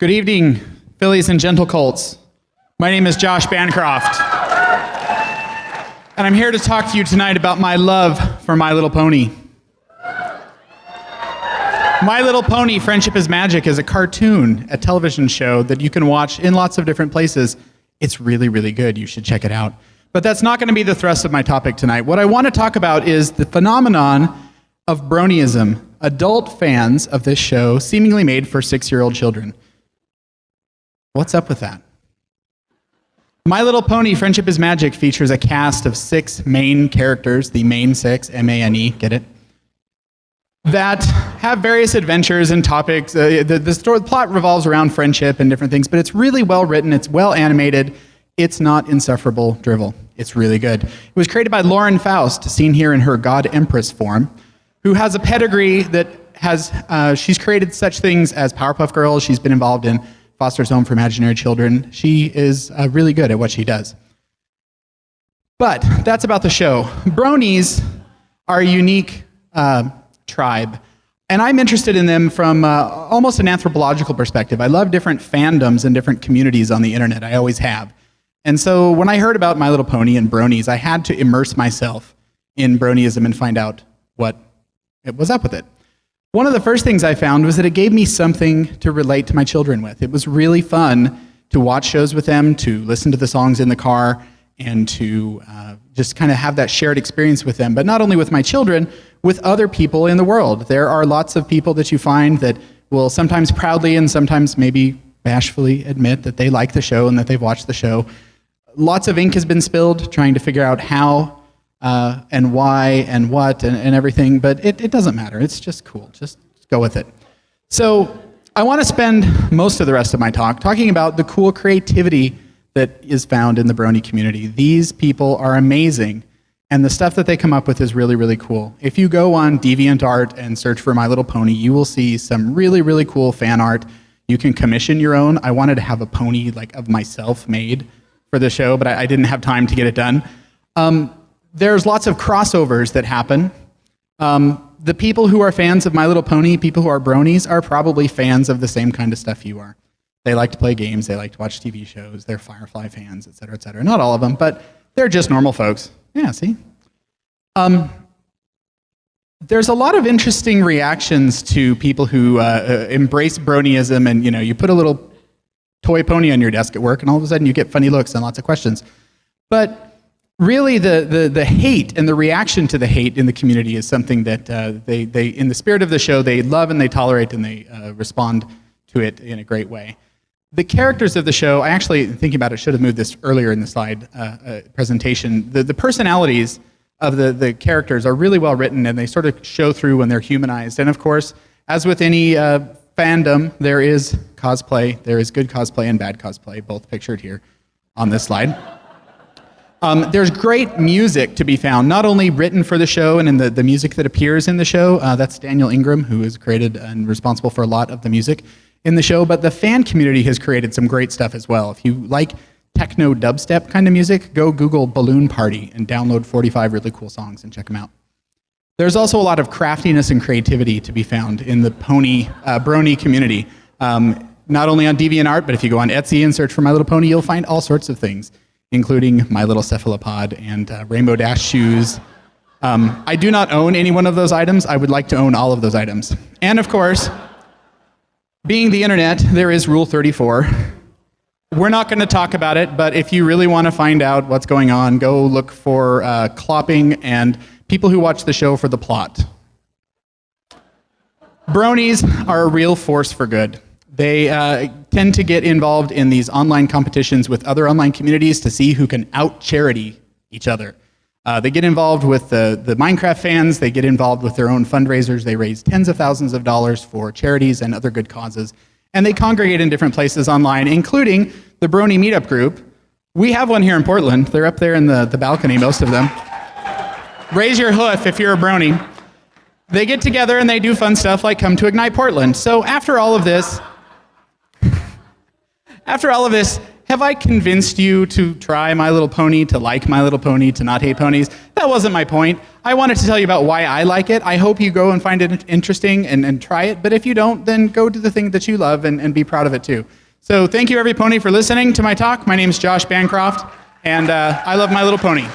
Good evening, Fillies and Gentle Colts. My name is Josh Bancroft. And I'm here to talk to you tonight about my love for My Little Pony. My Little Pony Friendship is Magic is a cartoon, a television show that you can watch in lots of different places. It's really, really good. You should check it out. But that's not going to be the thrust of my topic tonight. What I want to talk about is the phenomenon of bronyism, adult fans of this show seemingly made for six year old children. What's up with that? My Little Pony Friendship is Magic features a cast of six main characters, the main six, M A N E, get it? That have various adventures and topics. Uh, the, the, story, the plot revolves around friendship and different things, but it's really well written, it's well animated, it's not insufferable drivel. It's really good. It was created by Lauren Faust, seen here in her God Empress form, who has a pedigree that has, uh, she's created such things as Powerpuff Girls, she's been involved in Foster's Home for Imaginary Children. She is uh, really good at what she does. But that's about the show. Bronies are a unique uh, tribe, and I'm interested in them from uh, almost an anthropological perspective. I love different fandoms and different communities on the internet. I always have. And so when I heard about My Little Pony and bronies, I had to immerse myself in bronyism and find out what it was up with it. One of the first things I found was that it gave me something to relate to my children with. It was really fun to watch shows with them, to listen to the songs in the car, and to uh, just kind of have that shared experience with them. But not only with my children, with other people in the world. There are lots of people that you find that will sometimes proudly and sometimes maybe bashfully admit that they like the show and that they've watched the show. Lots of ink has been spilled trying to figure out how uh, and why and what and, and everything, but it, it doesn't matter. It's just cool. Just go with it. So I want to spend most of the rest of my talk talking about the cool creativity that is found in the Brony community. These people are amazing, and the stuff that they come up with is really, really cool. If you go on DeviantArt and search for My Little Pony, you will see some really, really cool fan art. You can commission your own. I wanted to have a pony like of myself made for the show, but I, I didn't have time to get it done. Um, there's lots of crossovers that happen. Um, the people who are fans of My Little Pony, people who are bronies, are probably fans of the same kind of stuff you are. They like to play games, they like to watch TV shows, they're Firefly fans, et cetera, et cetera. Not all of them, but they're just normal folks. Yeah, see? Um, there's a lot of interesting reactions to people who uh, uh, embrace bronyism and, you know, you put a little toy pony on your desk at work and all of a sudden you get funny looks and lots of questions. But really the, the, the hate and the reaction to the hate in the community is something that uh, they, they, in the spirit of the show, they love and they tolerate and they uh, respond to it in a great way. The characters of the show, I actually, thinking about it, should have moved this earlier in the slide uh, uh presentation. The, the personalities of the, the characters are really well written and they sort of show through when they're humanized. And of course, as with any uh, fandom, there is cosplay. There is good cosplay and bad cosplay, both pictured here on this slide. Um, there's great music to be found, not only written for the show and in the, the music that appears in the show. Uh, that's Daniel Ingram, who is created and responsible for a lot of the music in the show. But the fan community has created some great stuff as well. If you like techno dubstep kind of music, go Google Balloon Party and download 45 really cool songs and check them out. There's also a lot of craftiness and creativity to be found in the pony, uh, brony community. Um, not only on DeviantArt, but if you go on Etsy and search for My Little Pony, you'll find all sorts of things including My Little Cephalopod and uh, Rainbow Dash shoes. Um, I do not own any one of those items. I would like to own all of those items. And of course, being the internet, there is Rule 34. We're not going to talk about it, but if you really want to find out what's going on, go look for uh, clopping and people who watch the show for the plot. Bronies are a real force for good. They uh, tend to get involved in these online competitions with other online communities to see who can out charity each other. Uh, they get involved with the, the Minecraft fans, they get involved with their own fundraisers, they raise tens of thousands of dollars for charities and other good causes, and they congregate in different places online, including the Brony Meetup Group. We have one here in Portland. They're up there in the, the balcony, most of them. Raise your hoof if you're a Brony. They get together and they do fun stuff like come to Ignite Portland. So after all of this, after all of this, Have I convinced you to try My Little Pony, to like My Little Pony, to not hate ponies? That wasn't my point. I wanted to tell you about why I like it. I hope you go and find it interesting and, and try it. But if you don't, then go do the thing that you love and, and be proud of it too. So thank you, every pony, for listening to my talk. My name is Josh Bancroft, and uh, I love My Little Pony.